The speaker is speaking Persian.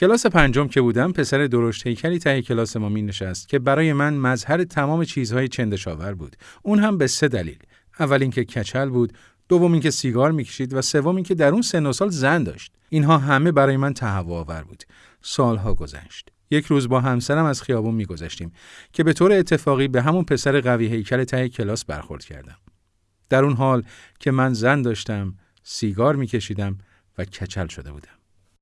کلاس پنجم که بودم پسر درشت هیکلی ته کلاس ما می نشست که برای من مظهر تمام چیزهای چندشاور بود. اون هم به سه دلیل. اول اینکه کچل بود دوم اینکه سیگار می‌کشید و سوم اینکه در اون سن و سال زن داشت. اینها همه برای من تهوع آور بود. سالها گذشت. یک روز با همسرم از خیابون میگذشتیم که به طور اتفاقی به همون پسر قوی هیکل ته کلاس برخورد کردم. در اون حال که من زن داشتم سیگار میکشیدم و کچل شده بودم.